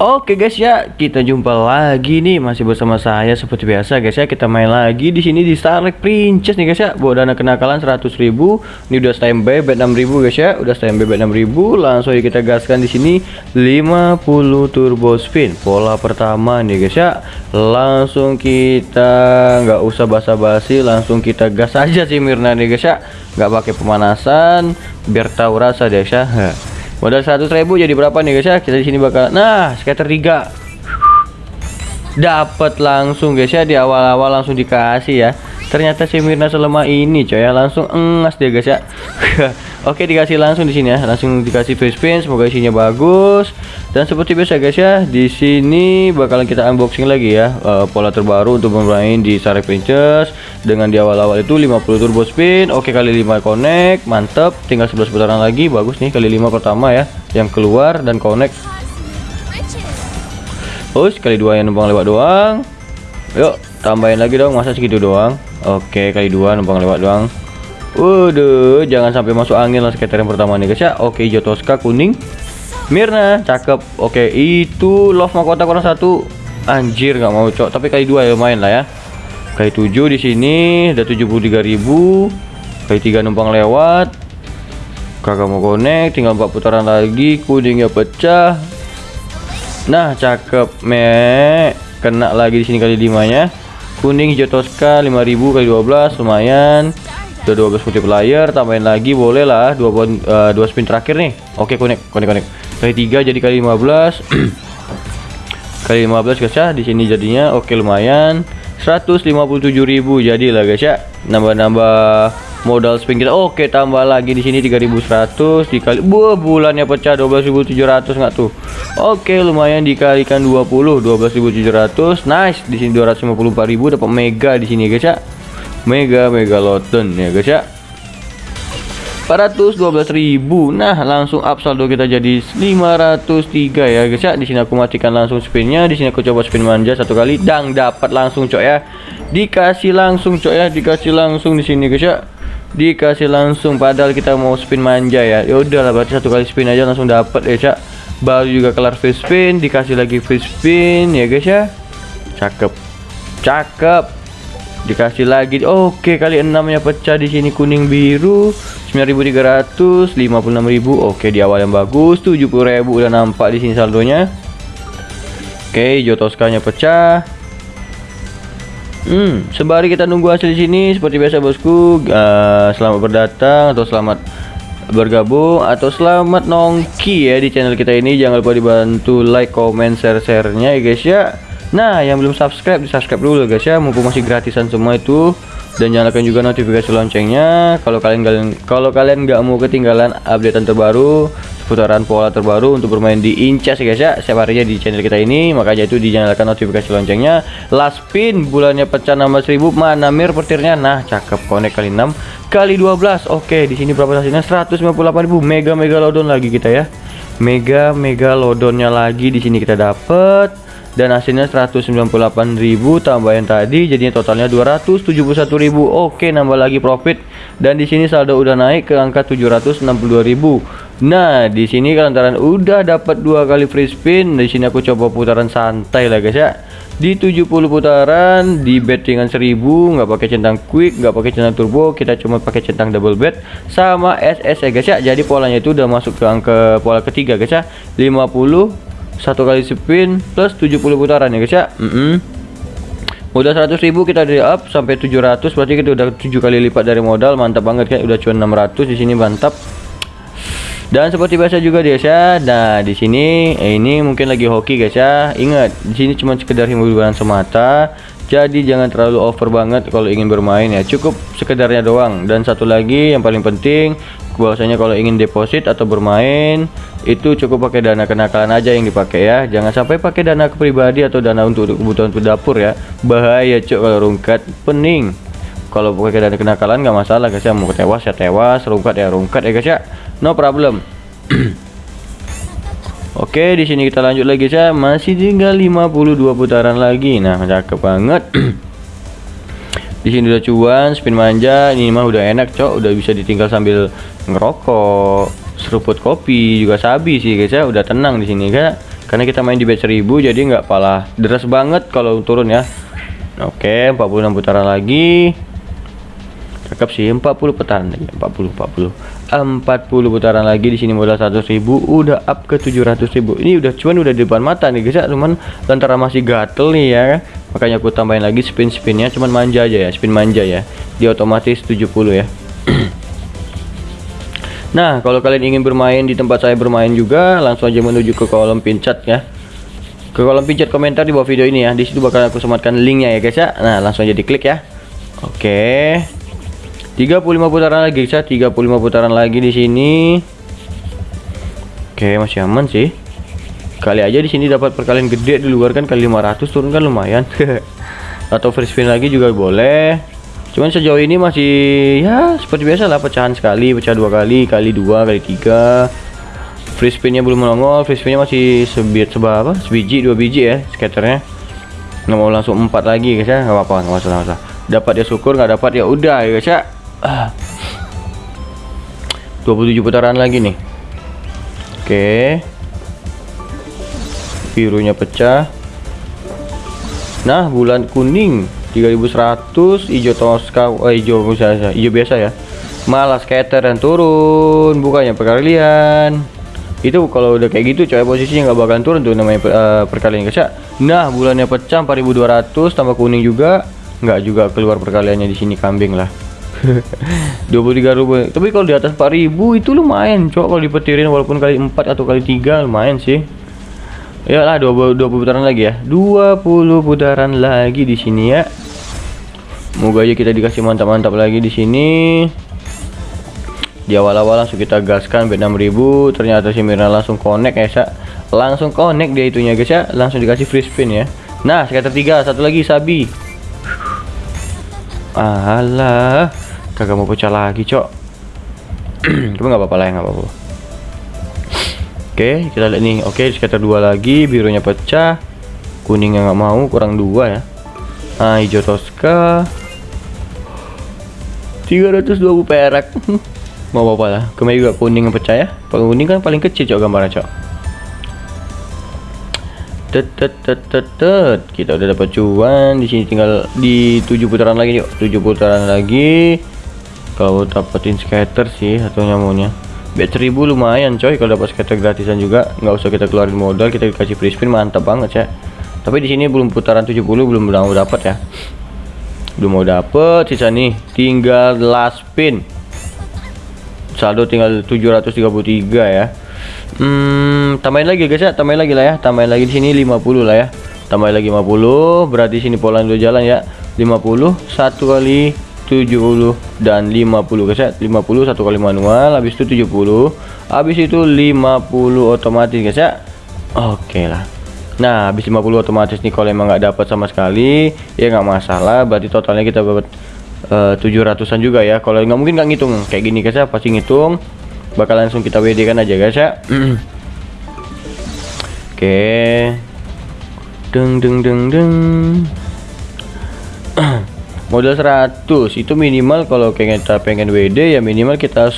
Oke guys ya, kita jumpa lagi nih masih bersama saya seperti biasa guys ya. Kita main lagi di sini di Starlight Princess nih guys ya. Bawa dana kenakalan 100.000. Ini udah standby bet 6.000 guys ya. Udah standby bet 6.000. Langsung aja kita gaskan di sini 50 turbo spin. Pola pertama nih guys ya. Langsung kita nggak usah basa-basi, langsung kita gas aja sih Mirna nih guys ya. Nggak pakai pemanasan biar tahu rasa deh guys ya. Modal 100 ribu jadi berapa nih guys ya? Kita di sini bakal nah, scatter 3. Dapat langsung guys ya di awal-awal langsung dikasih ya. Ternyata si Mirna selemah ini coy ya, langsung engas deh guys ya. Oke, dikasih langsung di sini ya. Langsung dikasih free spin, semoga isinya bagus. Dan seperti biasa guys ya, di sini bakalan kita unboxing lagi ya uh, pola terbaru untuk bermain di Sare Princess dengan di awal-awal itu 50 turbo spin. Oke, kali 5 connect, mantep. Tinggal 11 putaran lagi, bagus nih kali 5 pertama ya yang keluar dan connect. Oh, kali dua yang numpang lewat doang. Yuk, tambahin lagi dong, masa segitu doang. Oke, kali dua numpang lewat doang. Waduh, jangan sampai masuk angin lah skater yang pertama nih guys ya. Oke, Jotoska kuning. Mirna, cakep. Oke, itu love mahkota kurang satu. Anjir, nggak mau cok. Tapi kali dua ya lumayan lah ya. Kali tujuh di sini udah 73.000. Kali tiga numpang lewat. Kakak mau connect, tinggal empat putaran lagi. Kuningnya pecah. Nah, cakep, me. Kena lagi di sini kali limanya. Kuning hijau Tosca 5000 kali 12 lumayan udah 12 multiplier tambahin lagi boleh lah dua uh, dua spin terakhir nih. Oke connect connect connect. Kali 3 jadi kali 15 kali 15 guys ya. Di sini jadinya oke lumayan. 157.000 jadi lah guys ya. Nambah-nambah modal spin kita. Oke tambah lagi di sini 3100 dikali buah bulannya pecah 12.700 nggak tuh? Oke lumayan dikalikan 20 12.700 nice di sini 254.000 dapat mega di sini guys ya Mega Megalodon ya guys ya. 412.000 nah langsung up saldo kita jadi 503 ya guys ya. Di sini aku matikan langsung spinnya. Di sini aku coba spin manja satu kali. Dang dapat langsung cok ya. Dikasih langsung cok ya. Dikasih langsung di sini guys ya. Dikasih langsung. Padahal kita mau spin manja ya. Ya udahlah berarti satu kali spin aja langsung dapat ya cak baru juga kelar free spin. Dikasih lagi free spin ya guys ya. Cakep. Cakep dikasih lagi. Oke kali 6 nya pecah di sini kuning biru. 9300 56000 oke di awal yang bagus. 70000 udah nampak di sini saldonya. Oke jotoskanya pecah. Hmm, sembari kita nunggu hasil di sini seperti biasa bosku, uh, selamat berdatang atau selamat bergabung atau selamat nongki ya di channel kita ini. Jangan lupa dibantu like, comment, share-sharenya ya guys ya. Nah, yang belum subscribe, di subscribe dulu guys ya, mumpung masih gratisan semua itu. Dan nyalakan juga notifikasi loncengnya. Kalau kalian kalian kalau kalian nggak mau ketinggalan updatean terbaru, seputaran pola terbaru untuk bermain di Incas ya guys ya, setiap harinya di channel kita ini. Makanya itu dinyalakan notifikasi loncengnya. Last pin bulannya pecah 1000, mana mir petirnya? Nah, cakep connect kali 6 kali 12. Oke, di sini berapa hasilnya? 158.000 mega mega lodon lagi kita ya. Mega mega lodonnya lagi di sini kita dapat dan hasilnya 198.000 tambah yang tadi jadinya totalnya 271.000 oke nambah lagi profit. Dan di sini saldo udah naik ke angka 762.000 nah di sini lantaran udah dapat dua kali free spin di sini aku coba putaran santai lah guys ya di 70 putaran di bet dengan 1000 nggak pakai centang quick nggak pakai centang turbo kita cuma pakai centang double bet sama SS ya guys ya. Jadi polanya itu udah masuk ke angka pola ketiga guys ya. 50 satu kali spin plus 70 putaran ya guys ya. Mm -hmm. udah 100.000 kita di up sampai 700 berarti kita udah 7 kali lipat dari modal mantap banget kan udah cuan 600 di sini mantap dan seperti biasa juga guys ya. Nah di sini eh, ini mungkin lagi hoki guys ya. Ingat di sini cuma sekedar hiburan semata. Jadi jangan terlalu over banget kalau ingin bermain ya. Cukup sekedarnya doang. Dan satu lagi yang paling penting bahwasanya kalau ingin deposit atau bermain itu cukup pakai dana kenakalan aja yang dipakai ya. Jangan sampai pakai dana pribadi atau dana untuk kebutuhan dapur ya. Bahaya cok kalau rungkat pening kalau pakai dana kenakalan nggak masalah guys ya mau tewas ya tewas rungkat ya rungkat ya guys ya no problem Oke, di sini kita lanjut lagi ya. Masih tinggal 52 putaran lagi. Nah, cakep banget. di sini udah cuan, spin manja. Ini mah udah enak, Cok. Udah bisa ditinggal sambil ngerokok, seruput kopi, juga sabi sih, guys ya. Udah tenang di sini, guys. karena kita main di batch 1000 jadi nggak pala deras banget kalau turun ya oke 46 putaran lagi cakep sih 40 putaran lagi 40 40 40 putaran lagi di sini modal 100.000 udah up ke 700.000 ini udah cuman udah di depan mata nih guys ya cuman lantaran masih gatel nih ya makanya aku tambahin lagi spin spinnya cuman manja aja ya spin manja ya di otomatis 70 ya Nah, kalau kalian ingin bermain di tempat saya bermain juga, langsung aja menuju ke kolom pin chat ya. Ke kolom pin chat komentar di bawah video ini ya. Di situ bakal aku sematkan linknya ya guys ya. Nah, langsung aja diklik ya. Oke. 35 putaran lagi guys ya. 35 putaran lagi di sini. Oke, masih aman sih. Kali aja di sini dapat perkalian gede di luar kan kali 500 turun kan lumayan. Atau free spin lagi juga boleh cuman sejauh ini masih ya seperti biasa lah pecahan sekali pecah dua kali kali dua kali tiga free spinnya belum melongol free spinnya masih sebit seba apa sebiji dua biji ya skaternya nggak mau langsung empat lagi guys ya nggak apa-apa nggak masalah, masalah dapat ya syukur nggak dapat ya udah ya guys ya 27 putaran lagi nih. Oke. Birunya pecah. Nah bulan kuning 3100 hijau toska oh, hijau biasa hijau biasa ya. Malah scatter dan turun bukannya perkalian. Itu kalau udah kayak gitu coy posisinya nggak bakalan turun tuh namanya uh, perkalian guys ya. Nah bulannya pecah 4200 tambah kuning juga. Nggak juga keluar perkaliannya di sini kambing lah 23 ribu. Tapi kalau di atas 4000 itu lumayan cok kalau dipetirin walaupun kali 4 atau kali 3 lumayan sih. Ya lah 20, 20 putaran lagi ya. 20 putaran lagi di sini ya. Moga aja kita dikasih mantap-mantap lagi di sini. Di awal-awal langsung kita gaskan bet 6000 ternyata si Mirna langsung connect ya sa. langsung connect dia itunya guys ya. Langsung dikasih free spin ya. Nah skater 3 satu lagi Sabi alah kagak mau pecah lagi cok. Cuma nggak apa-apa lah nggak apa-apa. Oke kita lihat nih. Oke skater dua lagi birunya pecah. Kuningnya nggak mau kurang dua ya. Nah hijau toska 320 perak. Mau apa lah. Kemarin juga kuning yang pecah ya. Kuning kan paling kecil cok gambarnya cok tet kita udah dapat cuan. Di sini tinggal di 7 putaran lagi yuk. 7 putaran lagi. Kalau dapetin skater sih atau nyamunya. Bet 1000 lumayan coy kalau dapat skater gratisan juga. Nggak usah kita keluarin modal kita dikasih free spin. Mantap banget ya. Tapi di sini belum putaran 70 belum belum dapat ya. Belum mau dapet. Sisa nih tinggal last pin saldo tinggal 733 ya hmm tambahin lagi guys ya. Tambahin lagi lah ya. Tambahin lagi di sini 50 lah ya. Tambahin lagi 50 berarti sini pola udah jalan ya. 50 satu kali 70 dan 50 guys ya. 50 satu kali manual habis itu 70 habis itu 50 otomatis guys ya. Oke okay lah. Nah habis 50 otomatis nih kalau emang nggak dapat sama sekali ya nggak masalah. Berarti totalnya kita dapat uh, 700an juga ya. Kalau nggak mungkin nggak ngitung. Kayak gini guys ya. Pasti ngitung bakal langsung kita WD kan aja guys ya. Oke. Okay. deng deng deng deng. Modal 100 itu minimal kalau kita pengen WD ya minimal kita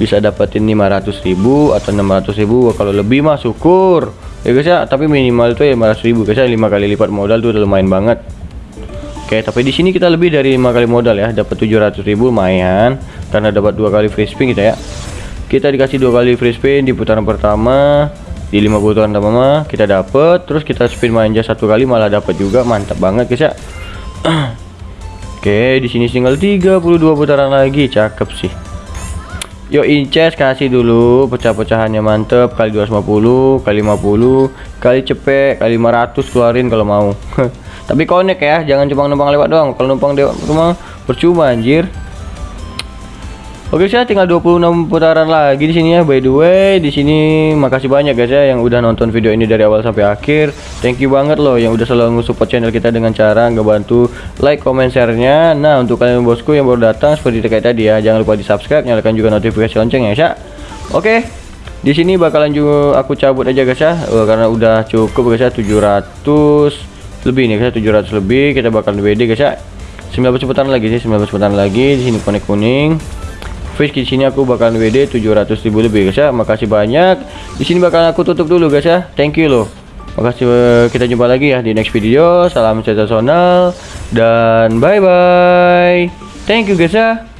bisa dapetin 500.000 atau 600.000 kalau lebih mah syukur. Ya guys ya. Tapi minimal itu ya 500 ribu guys ya. 5 kali lipat modal tuh udah lumayan banget. Oke tapi di sini kita lebih dari 5 kali modal ya. Dapat 700 ribu lumayan. Karena dapat dua kali free spin kita ya kita dikasih dua kali free spin di putaran pertama di 5 putaran pertama kita dapat terus kita spin manja satu kali malah dapat juga mantap banget guys ya. Oke di sini tinggal 32 putaran lagi cakep sih. Yuk inces kasih dulu pecah-pecahannya mantep kali 250 kali 50 kali cepet kali 500 keluarin kalau mau. Tapi connect ya jangan cuma numpang lewat doang kalau numpang lewat cuma percuma anjir Oke saya tinggal 26 putaran lagi di sini ya. By the way, di sini makasih banyak guys ya yang udah nonton video ini dari awal sampai akhir. Thank you banget loh yang udah selalu support channel kita dengan cara ngebantu like, comment, share-nya. Nah, untuk kalian bosku yang baru datang seperti terkait tadi ya, jangan lupa di-subscribe, nyalakan juga notifikasi lonceng ya, Sya. Oke. Di sini bakalan juga aku cabut aja guys ya. Oh, karena udah cukup guys ya 700 lebih nih guys 700 lebih kita bakal WD guys ya 19 putaran lagi sih 19 putaran lagi di sini kuning kuning Fish di sini aku bakalan WD 700.000 lebih guys ya. Makasih banyak. Di sini bakalan aku tutup dulu guys ya. Thank you loh. Makasih eh, kita jumpa lagi ya di next video. Salam sensasional dan bye bye. Thank you guys ya.